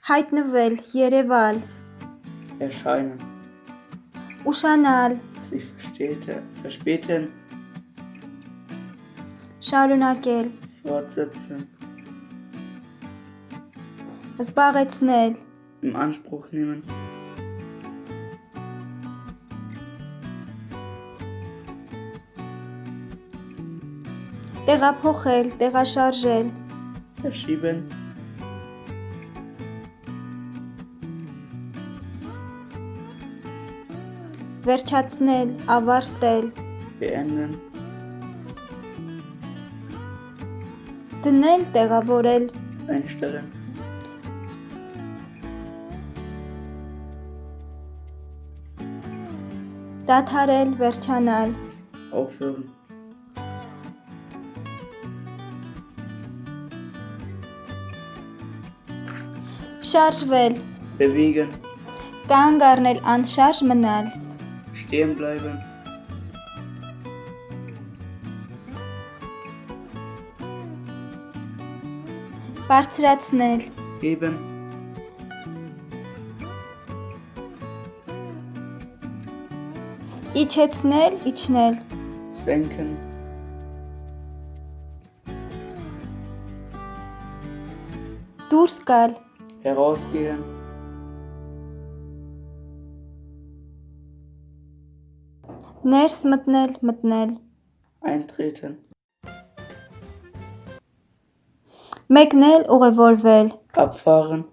Հայտնվել, երևալ, erscheinen, ուշանալ, sich verspäte- verspäten, շարունակել, fortsetzen, զբաղեցնել, in Anspruch nehmen, տեղափոխել, տեղաշարժել, verschieben, Վերջացնել, ավարտել, beenden, դնել, տեղավորել, einstellen, դադարել, վերջանալ, aufhören, շարժվել, bewegen, կանգ առնել, անշարժ մնալ, stehen bleiben, բարձրացնել, heben, իջեցնել, իջնել, senken, դուրս գալ, herausgehen, ներս մտնել, մտնել, eintreten, մեկնել, ուղևորվել, abfahren,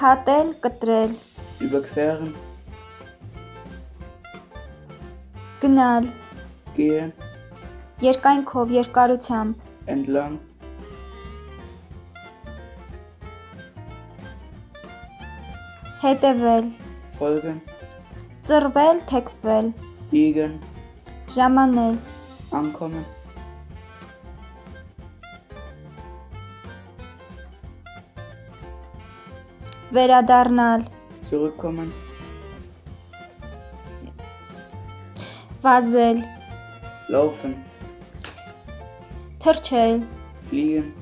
հատել, կտրել, überqueren, գնալ, gehen, երկայնքով, երկարությամբ, entlang, հետևել, folgen, ծռվել, թեքվել, biegen, ժամանել, ankommen, վերադառնալ, zurückkommen, վազել, laufen, թրջել, fliegen,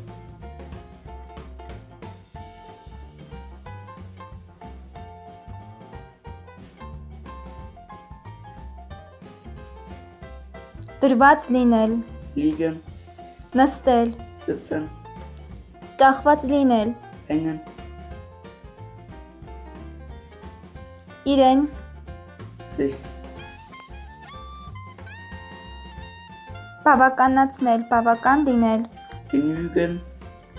դրված լինել, liegen, նստել, sitzen, կախված լինել, hängen, իրեն, sich, բավականացնել, բավական լինել, genügen,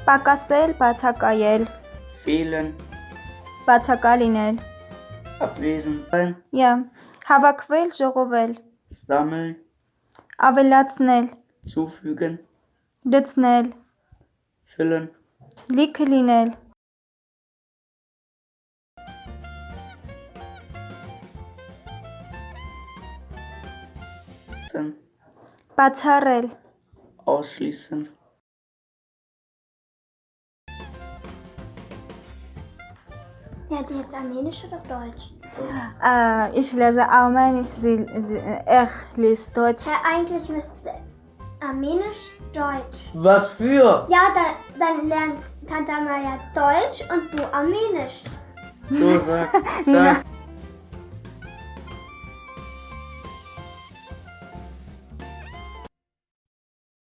պակասել, բացակայել, fehlen, բացակա լինել, abwesend sein, yeah. հավաքվել, ժողովել, Aber Latsnel. Zufügen. Latsnel. Füllen. Liklinel. Bazarel. Ausschließen. Lernt hat jetzt Armenisch oder Deutsch? Äh, ich lese Armenisch, sie, sie, er liest Deutsch. Ja, eigentlich müsste Armenisch Deutsch. Was für? Ja, dann, dann lernt Tante Maya Deutsch und du Armenisch. So, sag, sag.